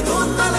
perdónale.